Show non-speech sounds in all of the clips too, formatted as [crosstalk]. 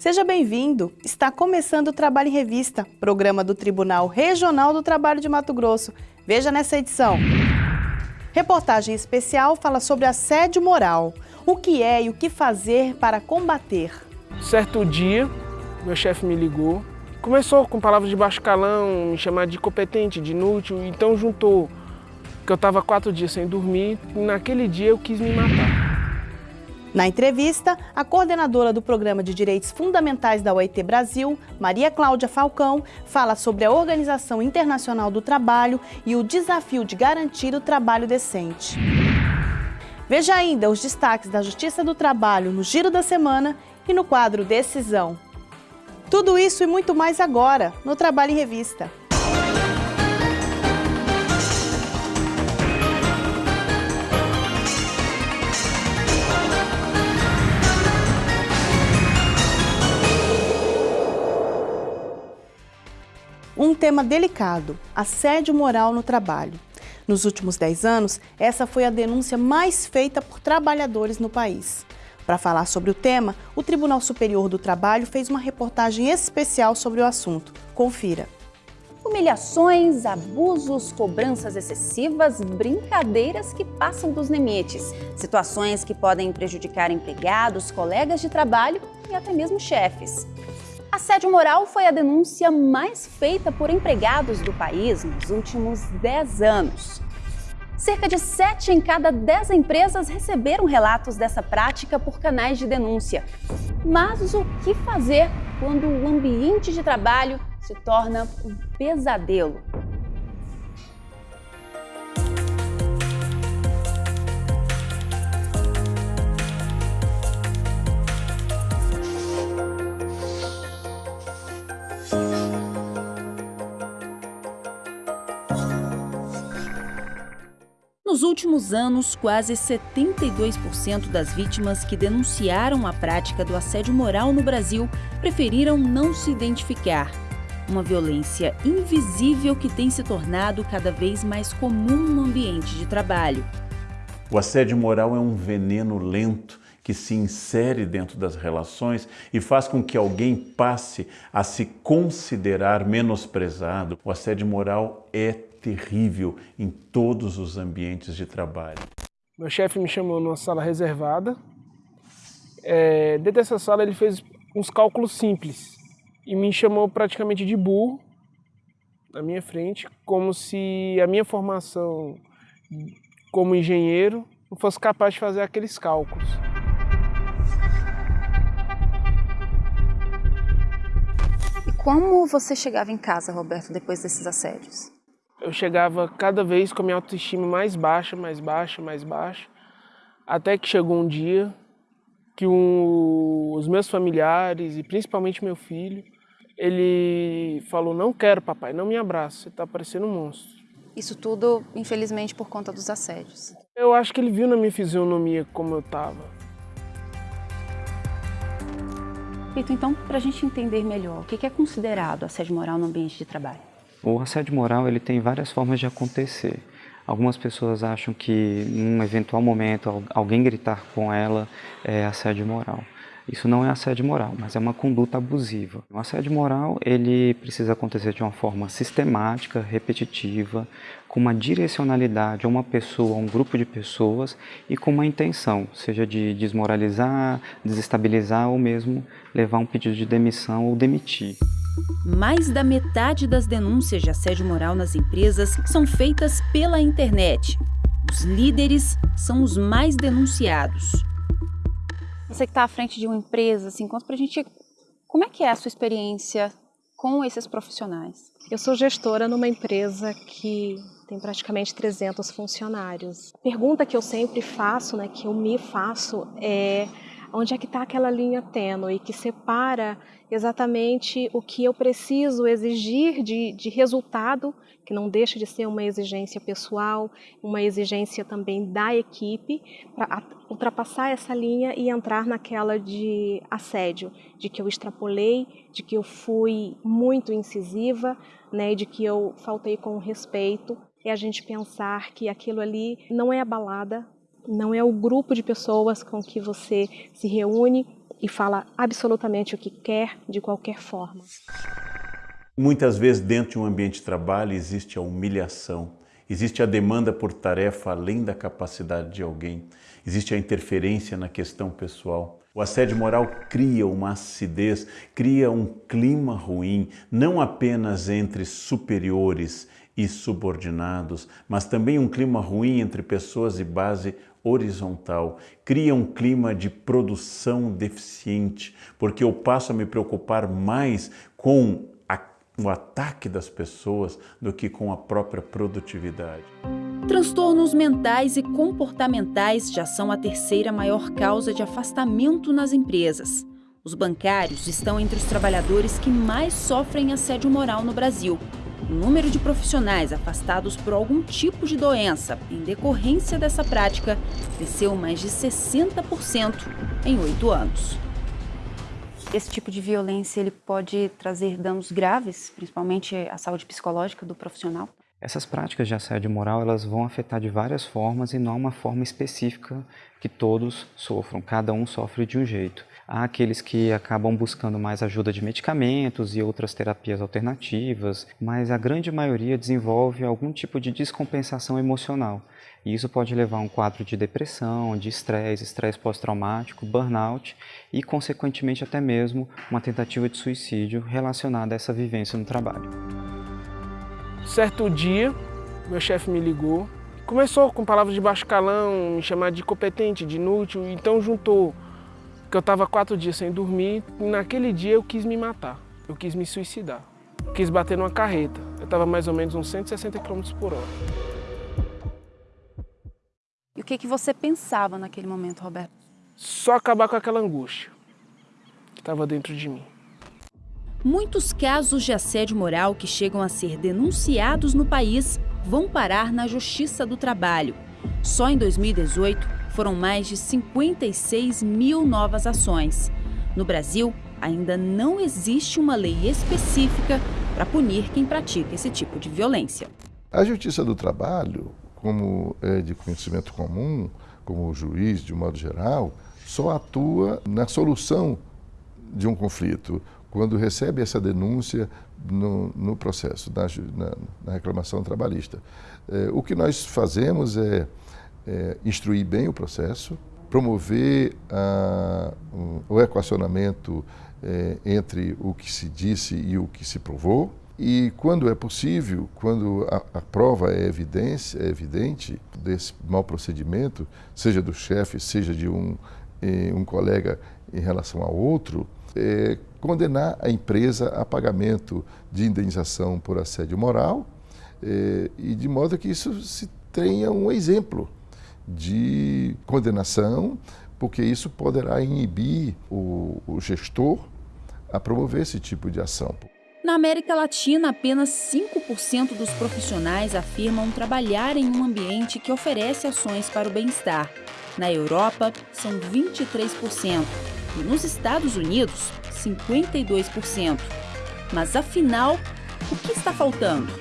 Seja bem-vindo! Está começando o Trabalho em Revista, programa do Tribunal Regional do Trabalho de Mato Grosso. Veja nessa edição. Reportagem especial fala sobre assédio moral. O que é e o que fazer para combater. Certo dia, meu chefe me ligou. Começou com palavras de baixo calão, me chamar de incompetente, de inútil, então juntou que eu estava quatro dias sem dormir e naquele dia eu quis me matar. Na entrevista, a coordenadora do Programa de Direitos Fundamentais da OIT Brasil, Maria Cláudia Falcão, fala sobre a Organização Internacional do Trabalho e o desafio de garantir o trabalho decente. Veja ainda os destaques da Justiça do Trabalho no Giro da Semana e no quadro Decisão. Tudo isso e muito mais agora no Trabalho em Revista. Um tema delicado, assédio moral no trabalho. Nos últimos 10 anos, essa foi a denúncia mais feita por trabalhadores no país. Para falar sobre o tema, o Tribunal Superior do Trabalho fez uma reportagem especial sobre o assunto. Confira. Humilhações, abusos, cobranças excessivas, brincadeiras que passam dos limites, situações que podem prejudicar empregados, colegas de trabalho e até mesmo chefes. Assédio moral foi a denúncia mais feita por empregados do país nos últimos 10 anos. Cerca de 7 em cada 10 empresas receberam relatos dessa prática por canais de denúncia. Mas o que fazer quando o ambiente de trabalho se torna um pesadelo? Nos últimos anos, quase 72% das vítimas que denunciaram a prática do assédio moral no Brasil preferiram não se identificar. Uma violência invisível que tem se tornado cada vez mais comum no ambiente de trabalho. O assédio moral é um veneno lento que se insere dentro das relações e faz com que alguém passe a se considerar menosprezado. O assédio moral é terrível em todos os ambientes de trabalho. Meu chefe me chamou numa sala reservada. É, dentro dessa sala ele fez uns cálculos simples e me chamou praticamente de burro na minha frente, como se a minha formação como engenheiro não fosse capaz de fazer aqueles cálculos. E como você chegava em casa, Roberto, depois desses assédios? Eu chegava cada vez com a minha autoestima mais baixa, mais baixa, mais baixa, até que chegou um dia que um, os meus familiares e principalmente meu filho, ele falou, não quero papai, não me abraça, você está parecendo um monstro. Isso tudo, infelizmente, por conta dos assédios. Eu acho que ele viu na minha fisionomia como eu estava. Então, para a gente entender melhor, o que é considerado assédio moral no ambiente de trabalho? O assédio moral ele tem várias formas de acontecer. Algumas pessoas acham que, num eventual momento, alguém gritar com ela é assédio moral. Isso não é assédio moral, mas é uma conduta abusiva. O assédio moral ele precisa acontecer de uma forma sistemática, repetitiva, com uma direcionalidade a uma pessoa, a um grupo de pessoas e com uma intenção, seja de desmoralizar, desestabilizar ou mesmo levar um pedido de demissão ou demitir. Mais da metade das denúncias de assédio moral nas empresas são feitas pela internet. Os líderes são os mais denunciados. Você que está à frente de uma empresa, assim, conta pra gente como é que é a sua experiência com esses profissionais. Eu sou gestora numa empresa que tem praticamente 300 funcionários. A pergunta que eu sempre faço, né, que eu me faço, é onde é que está aquela linha tênue que separa exatamente o que eu preciso exigir de, de resultado, que não deixa de ser uma exigência pessoal, uma exigência também da equipe, para ultrapassar essa linha e entrar naquela de assédio, de que eu extrapolei, de que eu fui muito incisiva, né, de que eu faltei com respeito, e a gente pensar que aquilo ali não é a balada, não é o grupo de pessoas com que você se reúne e fala absolutamente o que quer de qualquer forma. Muitas vezes dentro de um ambiente de trabalho existe a humilhação, existe a demanda por tarefa além da capacidade de alguém, existe a interferência na questão pessoal. O assédio moral cria uma acidez, cria um clima ruim, não apenas entre superiores e subordinados, mas também um clima ruim entre pessoas de base horizontal, cria um clima de produção deficiente, porque eu passo a me preocupar mais com a, o ataque das pessoas do que com a própria produtividade. Transtornos mentais e comportamentais já são a terceira maior causa de afastamento nas empresas. Os bancários estão entre os trabalhadores que mais sofrem assédio moral no Brasil. O número de profissionais afastados por algum tipo de doença em decorrência dessa prática cresceu mais de 60% em oito anos. Esse tipo de violência ele pode trazer danos graves, principalmente à saúde psicológica do profissional? Essas práticas de assédio moral elas vão afetar de várias formas e não uma forma específica que todos sofram, cada um sofre de um jeito. Há aqueles que acabam buscando mais ajuda de medicamentos e outras terapias alternativas, mas a grande maioria desenvolve algum tipo de descompensação emocional. E isso pode levar a um quadro de depressão, de estresse, estresse pós-traumático, burnout e, consequentemente, até mesmo uma tentativa de suicídio relacionada a essa vivência no trabalho. Certo dia, meu chefe me ligou, começou com palavras de baixo calão, me chamar de incompetente, de inútil, então juntou que eu estava quatro dias sem dormir e naquele dia eu quis me matar, eu quis me suicidar, quis bater numa carreta, eu estava mais ou menos uns 160 km por hora. E o que, que você pensava naquele momento, Roberto? Só acabar com aquela angústia que estava dentro de mim. Muitos casos de assédio moral que chegam a ser denunciados no país vão parar na Justiça do Trabalho. Só em 2018 foram mais de 56 mil novas ações. No Brasil, ainda não existe uma lei específica para punir quem pratica esse tipo de violência. A Justiça do Trabalho, como é de conhecimento comum, como juiz de um modo geral, só atua na solução de um conflito quando recebe essa denúncia no, no processo, na, na, reclamação trabalhista. É, o que nós fazemos é, é instruir bem o processo, promover a, um, o equacionamento é, entre o que se disse e o que se provou, e quando é possível, quando a, a prova é, evidência, é evidente desse mau procedimento, seja do chefe, seja de um, eh, um colega em relação a outro, é, condenar a empresa a pagamento de indenização por assédio moral é, e de modo que isso se tenha um exemplo de condenação, porque isso poderá inibir o, o gestor a promover esse tipo de ação. Na América Latina, apenas 5% dos profissionais afirmam trabalhar em um ambiente que oferece ações para o bem-estar. Na Europa, são 23% e nos Estados Unidos, 52%. Mas afinal, o que está faltando?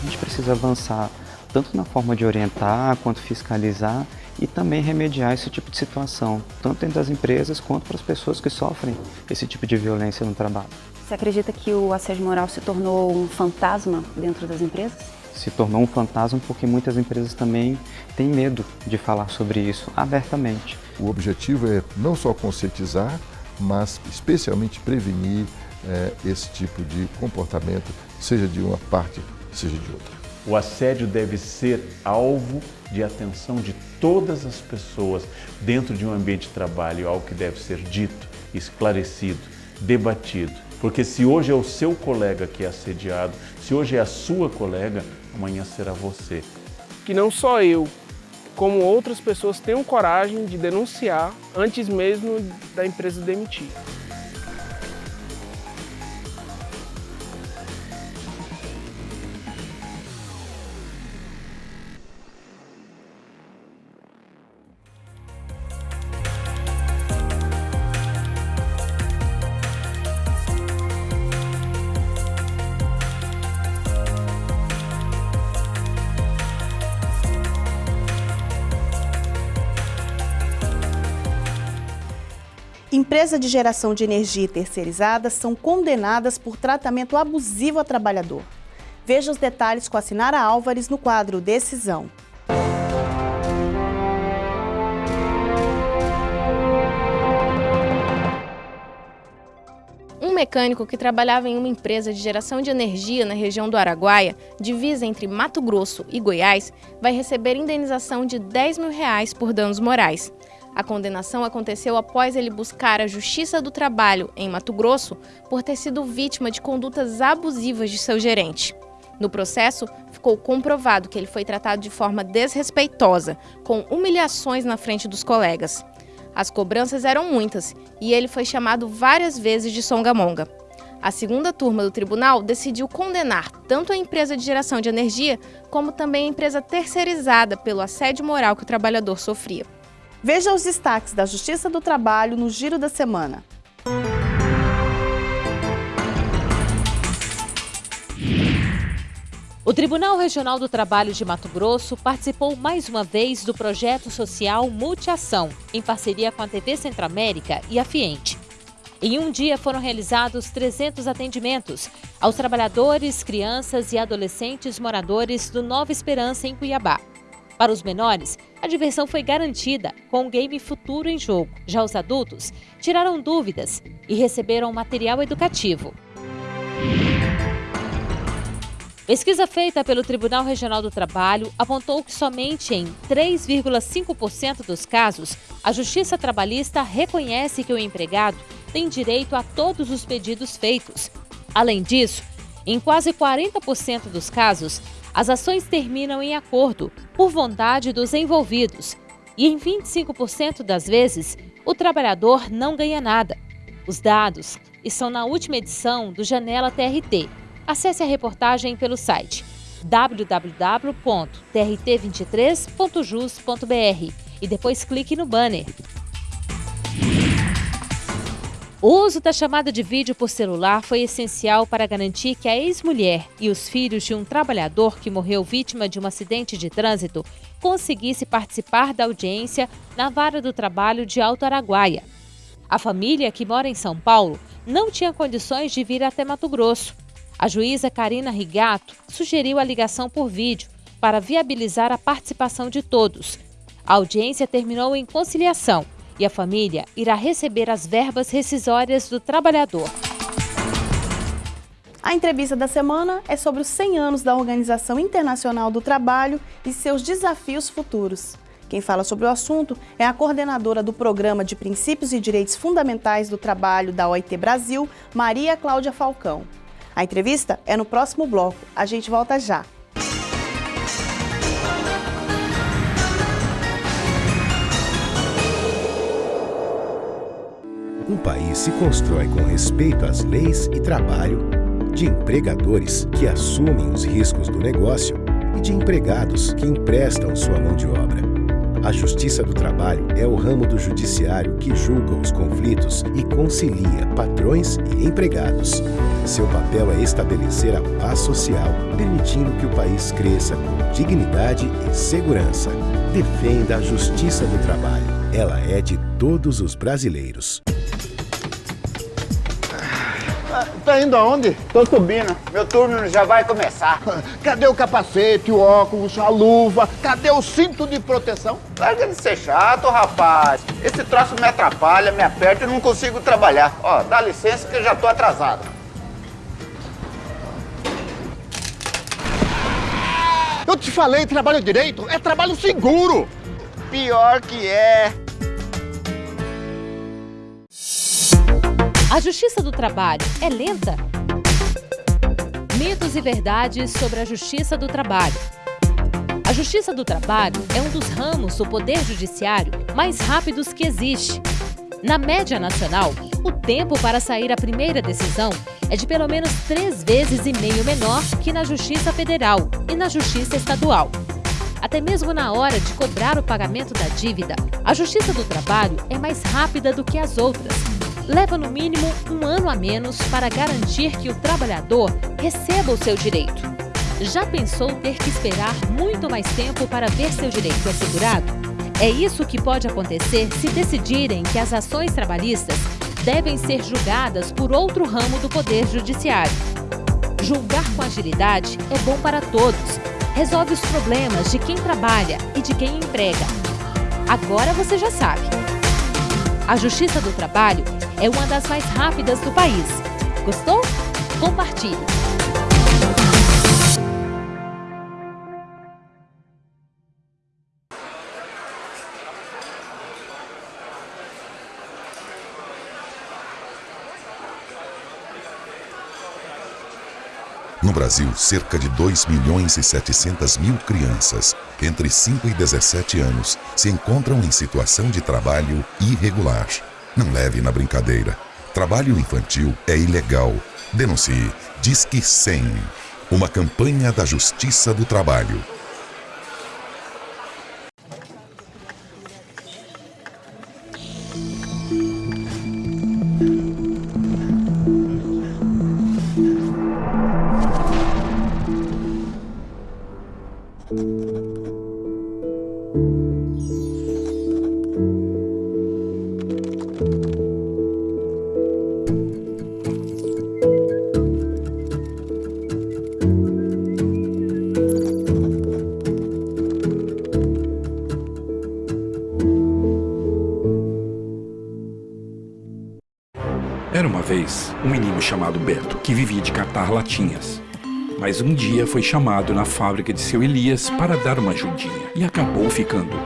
A gente precisa avançar tanto na forma de orientar quanto fiscalizar e também remediar esse tipo de situação, tanto dentro das empresas quanto para as pessoas que sofrem esse tipo de violência no trabalho. Você acredita que o assédio moral se tornou um fantasma dentro das empresas? Se tornou um fantasma porque muitas empresas também têm medo de falar sobre isso abertamente. O objetivo é não só conscientizar, mas especialmente prevenir é, esse tipo de comportamento, seja de uma parte, seja de outra. O assédio deve ser alvo de atenção de todas as pessoas dentro de um ambiente de trabalho, algo que deve ser dito, esclarecido, debatido. Porque se hoje é o seu colega que é assediado, se hoje é a sua colega, amanhã será você. Que não só eu, como outras pessoas tenham coragem de denunciar antes mesmo da empresa demitir. Empresa de geração de energia terceirizada são condenadas por tratamento abusivo a trabalhador. Veja os detalhes com a Sinara Álvares no quadro Decisão. Um mecânico que trabalhava em uma empresa de geração de energia na região do Araguaia, divisa entre Mato Grosso e Goiás, vai receber indenização de 10 mil reais por danos morais. A condenação aconteceu após ele buscar a Justiça do Trabalho, em Mato Grosso, por ter sido vítima de condutas abusivas de seu gerente. No processo, ficou comprovado que ele foi tratado de forma desrespeitosa, com humilhações na frente dos colegas. As cobranças eram muitas e ele foi chamado várias vezes de songamonga. A segunda turma do tribunal decidiu condenar tanto a empresa de geração de energia como também a empresa terceirizada pelo assédio moral que o trabalhador sofria. Veja os destaques da Justiça do Trabalho no Giro da Semana. O Tribunal Regional do Trabalho de Mato Grosso participou mais uma vez do projeto social Multiação, em parceria com a TV Centro-América e a Fiente. Em um dia foram realizados 300 atendimentos aos trabalhadores, crianças e adolescentes moradores do Nova Esperança, em Cuiabá. Para os menores, a diversão foi garantida com o game Futuro em Jogo. Já os adultos tiraram dúvidas e receberam material educativo. Pesquisa feita pelo Tribunal Regional do Trabalho apontou que somente em 3,5% dos casos a Justiça Trabalhista reconhece que o empregado tem direito a todos os pedidos feitos. Além disso, em quase 40% dos casos, as ações terminam em acordo, por vontade dos envolvidos, e em 25% das vezes, o trabalhador não ganha nada. Os dados estão na última edição do Janela TRT. Acesse a reportagem pelo site www.trt23.jus.br e depois clique no banner. O uso da chamada de vídeo por celular foi essencial para garantir que a ex-mulher e os filhos de um trabalhador que morreu vítima de um acidente de trânsito conseguisse participar da audiência na Vara do Trabalho de Alto Araguaia. A família, que mora em São Paulo, não tinha condições de vir até Mato Grosso. A juíza Karina Rigato sugeriu a ligação por vídeo para viabilizar a participação de todos. A audiência terminou em conciliação e a família irá receber as verbas rescisórias do trabalhador. A entrevista da semana é sobre os 100 anos da Organização Internacional do Trabalho e seus desafios futuros. Quem fala sobre o assunto é a coordenadora do Programa de Princípios e Direitos Fundamentais do Trabalho da OIT Brasil, Maria Cláudia Falcão. A entrevista é no próximo bloco. A gente volta já. Um país se constrói com respeito às leis e trabalho, de empregadores que assumem os riscos do negócio e de empregados que emprestam sua mão de obra. A Justiça do Trabalho é o ramo do judiciário que julga os conflitos e concilia patrões e empregados. Seu papel é estabelecer a paz social, permitindo que o país cresça com dignidade e segurança. Defenda a Justiça do Trabalho. Ela é de todos os brasileiros. Tá indo aonde? Tô subindo. Meu turno já vai começar. [laughs] Cadê o capacete, o óculos, a luva? Cadê o cinto de proteção? Larga de ser chato, rapaz. Esse troço me atrapalha, me aperta e não consigo trabalhar. Ó, dá licença que eu já tô atrasado. Eu te falei, trabalho direito é trabalho seguro. Pior que é. A Justiça do Trabalho é lenta? Mitos e verdades sobre a Justiça do Trabalho. A Justiça do Trabalho é um dos ramos do Poder Judiciário mais rápidos que existe. Na média nacional, o tempo para sair a primeira decisão é de pelo menos três vezes e meio menor que na Justiça Federal e na Justiça Estadual. Até mesmo na hora de cobrar o pagamento da dívida, a Justiça do Trabalho é mais rápida do que as outras leva no mínimo um ano a menos para garantir que o trabalhador receba o seu direito. Já pensou ter que esperar muito mais tempo para ver seu direito assegurado? É isso que pode acontecer se decidirem que as ações trabalhistas devem ser julgadas por outro ramo do Poder Judiciário. Julgar com agilidade é bom para todos. Resolve os problemas de quem trabalha e de quem emprega. Agora você já sabe. A Justiça do Trabalho é uma das mais rápidas do país. Gostou? Compartilhe! No Brasil, cerca de 2 milhões e 700 mil crianças entre 5 e 17 anos se encontram em situação de trabalho irregular. Não leve na brincadeira. Trabalho infantil é ilegal. Denuncie. Disque 100. Uma campanha da Justiça do Trabalho. Um menino chamado Beto que vivia de catar latinhas. Mas um dia foi chamado na fábrica de seu Elias para dar uma ajudinha e acabou ficando.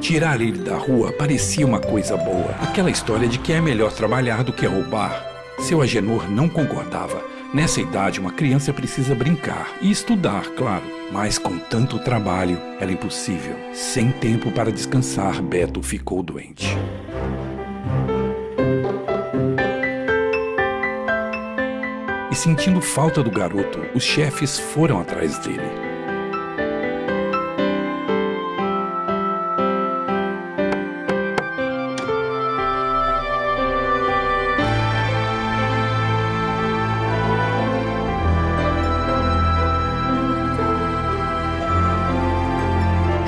Tirar ele da rua parecia uma coisa boa. Aquela história de que é melhor trabalhar do que roubar. Seu Agenor não concordava. Nessa idade, uma criança precisa brincar e estudar, claro. Mas com tanto trabalho, era impossível. Sem tempo para descansar, Beto ficou doente. Sentindo falta do garoto, os chefes foram atrás dele.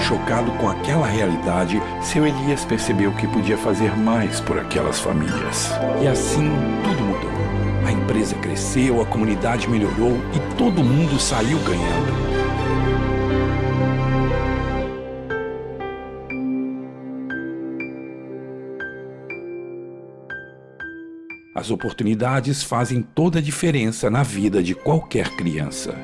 Chocado com aquela realidade, seu Elias percebeu que podia fazer mais por aquelas famílias. E assim tudo mudou. A empresa cresceu, a comunidade melhorou e todo mundo saiu ganhando. As oportunidades fazem toda a diferença na vida de qualquer criança.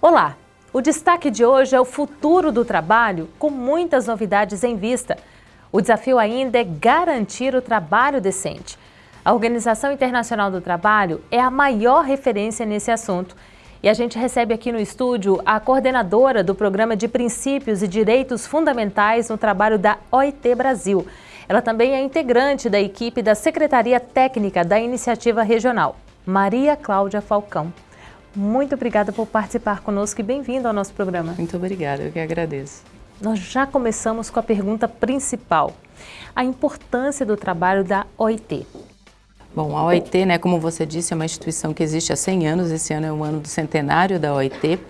Olá! O destaque de hoje é o futuro do trabalho, com muitas novidades em vista. O desafio ainda é garantir o trabalho decente. A Organização Internacional do Trabalho é a maior referência nesse assunto. E a gente recebe aqui no estúdio a coordenadora do Programa de Princípios e Direitos Fundamentais no Trabalho da OIT Brasil. Ela também é integrante da equipe da Secretaria Técnica da Iniciativa Regional, Maria Cláudia Falcão. Muito obrigada por participar conosco e bem-vindo ao nosso programa. Muito obrigada, eu que agradeço. Nós já começamos com a pergunta principal, a importância do trabalho da OIT. Bom, a OIT, né, como você disse, é uma instituição que existe há 100 anos, esse ano é o ano do centenário da OIT,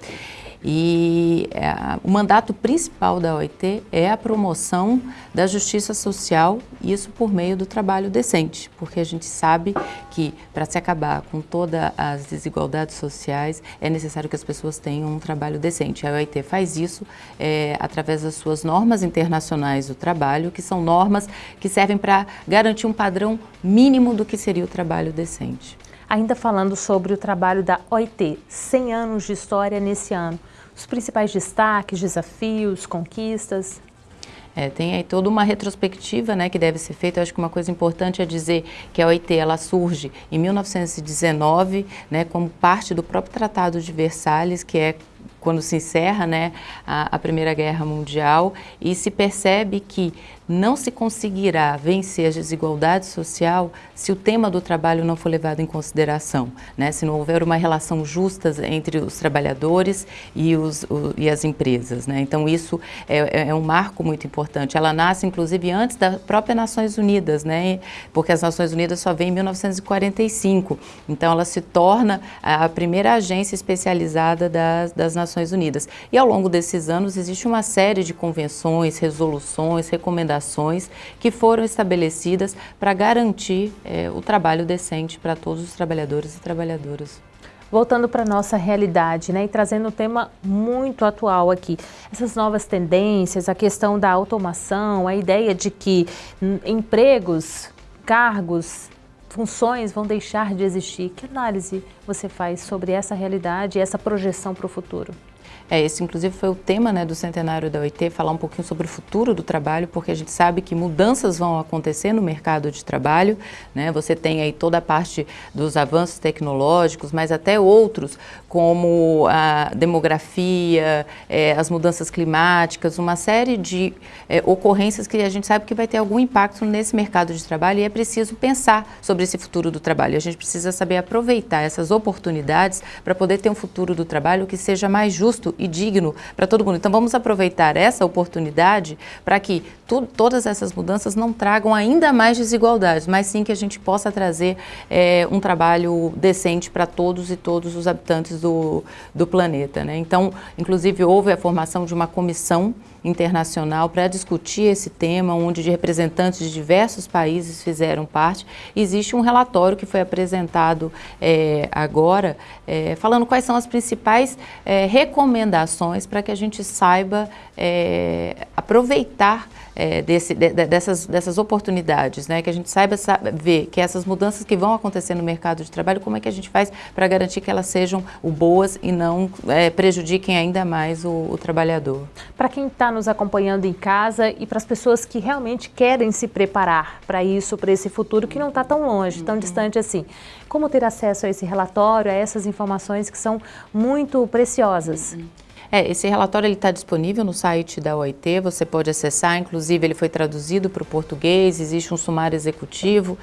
e é, o mandato principal da OIT é a promoção da justiça social, isso por meio do trabalho decente, porque a gente sabe que para se acabar com todas as desigualdades sociais é necessário que as pessoas tenham um trabalho decente. A OIT faz isso é, através das suas normas internacionais do trabalho, que são normas que servem para garantir um padrão mínimo do que seria o trabalho decente. Ainda falando sobre o trabalho da OIT, 100 anos de história nesse ano os principais destaques, desafios, conquistas? É, tem aí toda uma retrospectiva né, que deve ser feita. Eu acho que uma coisa importante é dizer que a OIT ela surge em 1919 né, como parte do próprio Tratado de Versalhes, que é quando se encerra né, a, a Primeira Guerra Mundial e se percebe que não se conseguirá vencer a desigualdade social se o tema do trabalho não for levado em consideração, né? se não houver uma relação justa entre os trabalhadores e, os, o, e as empresas. Né? Então isso é, é, é, um marco muito importante. Ela nasce inclusive antes das próprias Nações Unidas, né? porque as Nações Unidas só vêm em 1945, então ela se torna a primeira agência especializada das, das Nações Unidas. E ao longo desses anos existe uma série de convenções, resoluções, recomendações que foram estabelecidas para garantir é, o trabalho decente para todos os trabalhadores e trabalhadoras. Voltando para a nossa realidade né, e trazendo um tema muito atual aqui, essas novas tendências, a questão da automação, a ideia de que empregos, cargos, funções vão deixar de existir. Que análise você faz sobre essa realidade e essa projeção para o futuro? É, esse inclusive foi o tema né, do centenário da OIT, falar um pouquinho sobre o futuro do trabalho, porque a gente sabe que mudanças vão acontecer no mercado de trabalho, né? Você tem aí toda a parte dos avanços tecnológicos, mas até outros, como a demografia, é, as mudanças climáticas, uma série de é, ocorrências que a gente sabe que vai ter algum impacto nesse mercado de trabalho e é preciso pensar sobre esse futuro do trabalho. A gente precisa saber aproveitar essas oportunidades para poder ter um futuro do trabalho que seja mais justo e digno para todo mundo. Então vamos aproveitar essa oportunidade para que tu, todas essas mudanças não tragam ainda mais desigualdades, mas sim que a gente possa trazer é, um trabalho decente para todos e todos os habitantes do, do planeta. Né? Então, inclusive, houve a formação de uma comissão internacional para discutir esse tema, onde representantes de diversos países fizeram parte. Existe um relatório que foi apresentado é, agora, é, falando quais são as principais é, recomendações para que a gente saiba é, aproveitar é, desse, de, dessas, dessas oportunidades, né? que a gente saiba ver que essas mudanças que vão acontecer no mercado de trabalho, como é que a gente faz para garantir que elas sejam boas e não é, prejudiquem ainda mais o, o trabalhador. Para quem está nos acompanhando em casa e para as pessoas que realmente querem se preparar para isso, para esse futuro que não está tão longe, tão uhum. distante assim, como ter acesso a esse relatório, a essas informações que são muito preciosas? Uhum. É, esse relatório está disponível no site da OIT, você pode acessar, inclusive ele foi traduzido para o português, existe um sumário executivo.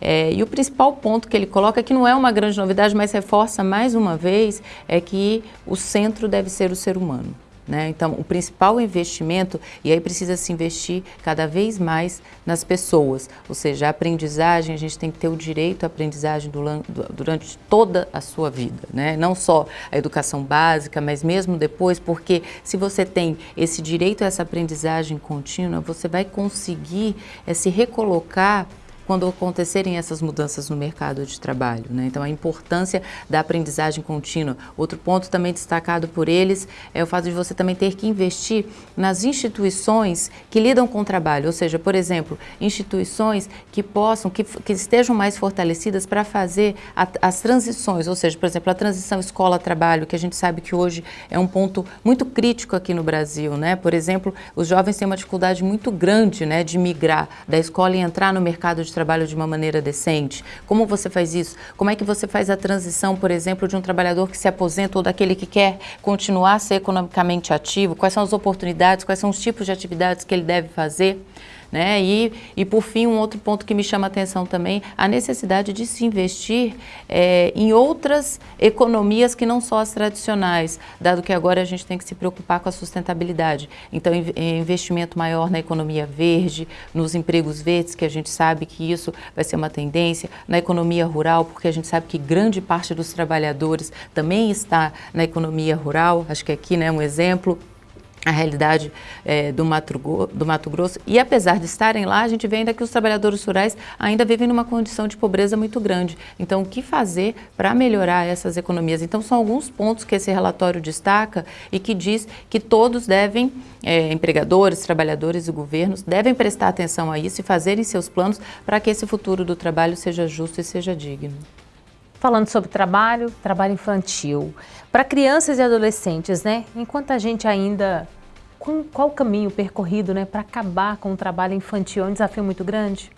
É, e o principal ponto que ele coloca, que não é uma grande novidade, mas reforça mais uma vez, é que o centro deve ser o ser humano. Né? Então, o principal investimento, e aí precisa se investir cada vez mais nas pessoas, ou seja, a aprendizagem, a gente tem que ter o direito à aprendizagem durante toda a sua vida, né? não só a educação básica, mas mesmo depois, porque se você tem esse direito a essa aprendizagem contínua, você vai conseguir é, se recolocar quando acontecerem essas mudanças no mercado de trabalho. Né? Então, a importância da aprendizagem contínua. Outro ponto também destacado por eles é o fato de você também ter que investir nas instituições que lidam com o trabalho, ou seja, por exemplo, instituições que possam, que, que estejam mais fortalecidas para fazer a, as transições, ou seja, por exemplo, a transição escola-trabalho, que a gente sabe que hoje é um ponto muito crítico aqui no Brasil. Né? Por exemplo, os jovens têm uma dificuldade muito grande né, de migrar da escola e entrar no mercado de trabalho de uma maneira decente? Como você faz isso? Como é que você faz a transição, por exemplo, de um trabalhador que se aposenta ou daquele que quer continuar a ser economicamente ativo? Quais são as oportunidades, quais são os tipos de atividades que ele deve fazer? Né? E, e, por fim, um outro ponto que me chama a atenção também, a necessidade de se investir é, em outras economias que não só as tradicionais, dado que agora a gente tem que se preocupar com a sustentabilidade. Então, investimento maior na economia verde, nos empregos verdes, que a gente sabe que isso vai ser uma tendência, na economia rural, porque a gente sabe que grande parte dos trabalhadores também está na economia rural, acho que aqui é né, um exemplo a realidade é, do, Mato, do Mato Grosso. E apesar de estarem lá, a gente vê ainda que os trabalhadores rurais ainda vivem numa condição de pobreza muito grande. Então, o que fazer para melhorar essas economias? Então, são alguns pontos que esse relatório destaca e que diz que todos devem, é, empregadores, trabalhadores e governos, devem prestar atenção a isso e fazerem seus planos para que esse futuro do trabalho seja justo e seja digno. Falando sobre trabalho, trabalho infantil. Para crianças e adolescentes, né? Enquanto a gente ainda qual o caminho percorrido né, para acabar com o trabalho infantil? É um desafio muito grande?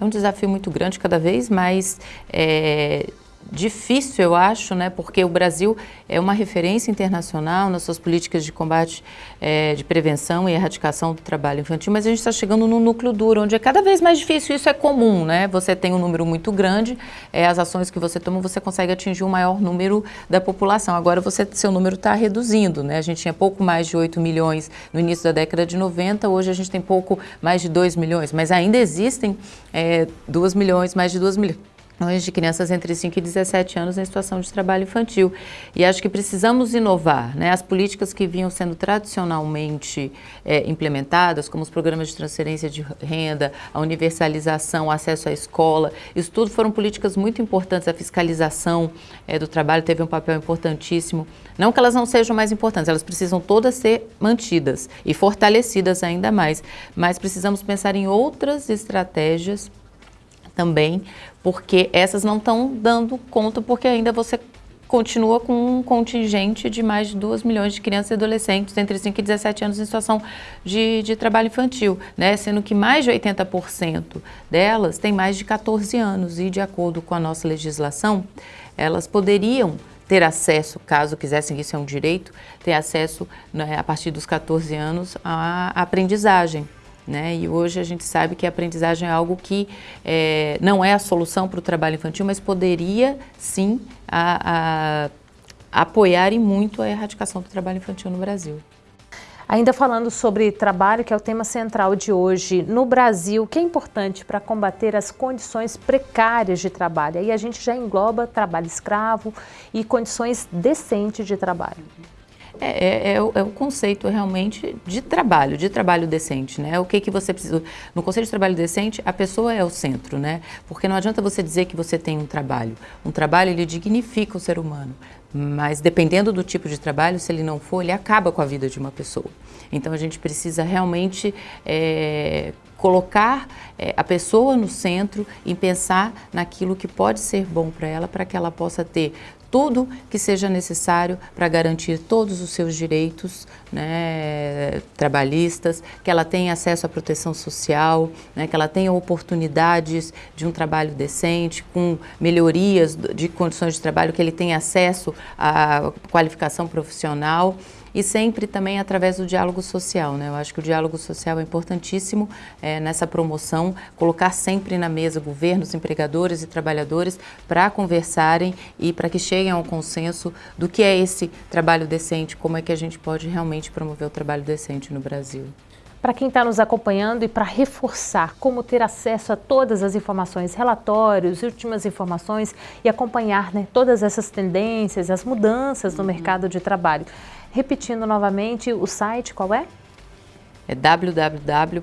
É um desafio muito grande, cada vez mais é, difícil, eu acho, né, porque o Brasil é uma referência internacional nas suas políticas de combate, é, de prevenção e erradicação do trabalho infantil, mas a gente está chegando no núcleo duro, onde é cada vez mais difícil, isso é comum, né? Você tem um número muito grande, é, as ações que você toma, você consegue atingir um maior número da população. Agora, você, seu número está reduzindo, né? A gente tinha pouco mais de 8 milhões no início da década de 90, hoje a gente tem pouco mais de 2 milhões, mas ainda existem é, 2 milhões, mais de 2 milhões de crianças entre 5 e 17 anos em situação de trabalho infantil. E acho que precisamos inovar. Né? As políticas que vinham sendo tradicionalmente é, implementadas, como os programas de transferência de renda, a universalização, o acesso à escola, isso tudo foram políticas muito importantes. A fiscalização é, do trabalho teve um papel importantíssimo. Não que elas não sejam mais importantes, elas precisam todas ser mantidas e fortalecidas ainda mais. Mas precisamos pensar em outras estratégias também, porque essas não estão dando conta, porque ainda você continua com um contingente de mais de 2 milhões de crianças e adolescentes entre 5 e 17 anos em situação de, de trabalho infantil, né? sendo que mais de 80% delas têm mais de 14 anos e, de acordo com a nossa legislação, elas poderiam ter acesso, caso quisessem, isso é um direito, ter acesso né, a partir dos 14 anos à aprendizagem. Né? E hoje a gente sabe que a aprendizagem é algo que é, não é a solução para o trabalho infantil, mas poderia sim a, a, apoiar e muito a erradicação do trabalho infantil no Brasil. Ainda falando sobre trabalho, que é o tema central de hoje, no Brasil, o que é importante para combater as condições precárias de trabalho? Aí a gente já engloba trabalho escravo e condições decentes de trabalho. É, é, é, o, é, o, conceito realmente de trabalho, de trabalho decente, né? O que que você precisa... No conceito de trabalho decente, a pessoa é o centro, né? Porque não adianta você dizer que você tem um trabalho. Um trabalho, ele dignifica o ser humano. Mas dependendo do tipo de trabalho, se ele não for, ele acaba com a vida de uma pessoa. Então a gente precisa realmente é, colocar é, a pessoa no centro e pensar naquilo que pode ser bom para ela, para que ela possa ter tudo que seja necessário para garantir todos os seus direitos né, trabalhistas, que ela tenha acesso à proteção social, né, que ela tenha oportunidades de um trabalho decente, com melhorias de condições de trabalho, que ele tenha acesso à qualificação profissional e sempre também através do diálogo social. Né? Eu acho que o diálogo social é importantíssimo é, nessa promoção, colocar sempre na mesa governos, empregadores e trabalhadores para conversarem e para que cheguem ao consenso do que é esse trabalho decente, como é que a gente pode realmente promover o trabalho decente no Brasil. Para quem está nos acompanhando e para reforçar como ter acesso a todas as informações, relatórios, últimas informações e acompanhar né, todas essas tendências, as mudanças no uhum. mercado de trabalho. Repetindo novamente, o site qual é? É www.ilo,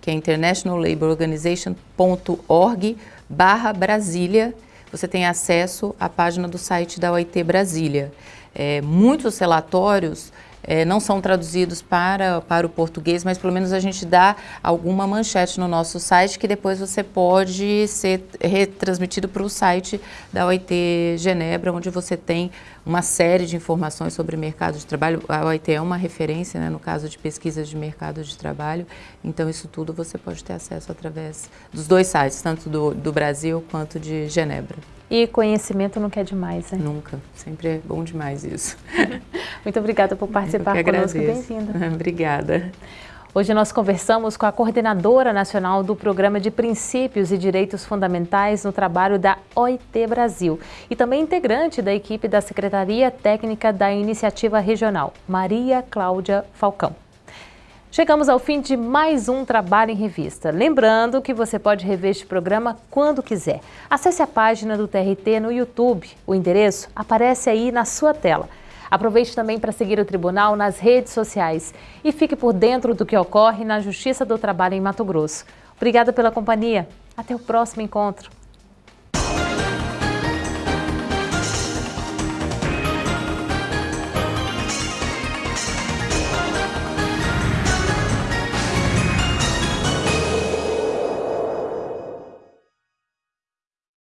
que é International Labour Organization.org barra Brasília. Você tem acesso à página do site da OIT Brasília. É, muitos relatórios é, não são traduzidos para, para o português, mas pelo menos a gente dá alguma manchete no nosso site que depois você pode ser retransmitido para o site da OIT Genebra, onde você tem uma série de informações sobre mercado de trabalho. A OIT é uma referência né, no caso de pesquisas de mercado de trabalho, então isso tudo você pode ter acesso através dos dois sites, tanto do, do Brasil quanto de Genebra. E conhecimento não quer demais, né? Nunca. Sempre é bom demais isso. [laughs] Muito obrigada por participar conosco. Bem-vinda. [laughs] obrigada. Hoje nós conversamos com a coordenadora nacional do Programa de Princípios e Direitos Fundamentais no trabalho da OIT Brasil e também integrante da equipe da Secretaria Técnica da Iniciativa Regional, Maria Cláudia Falcão. Chegamos ao fim de mais um Trabalho em Revista. Lembrando que você pode rever este programa quando quiser. Acesse a página do TRT no YouTube. O endereço aparece aí na sua tela. Aproveite também para seguir o Tribunal nas redes sociais e fique por dentro do que ocorre na Justiça do Trabalho em Mato Grosso. Obrigada pela companhia. Até o próximo encontro.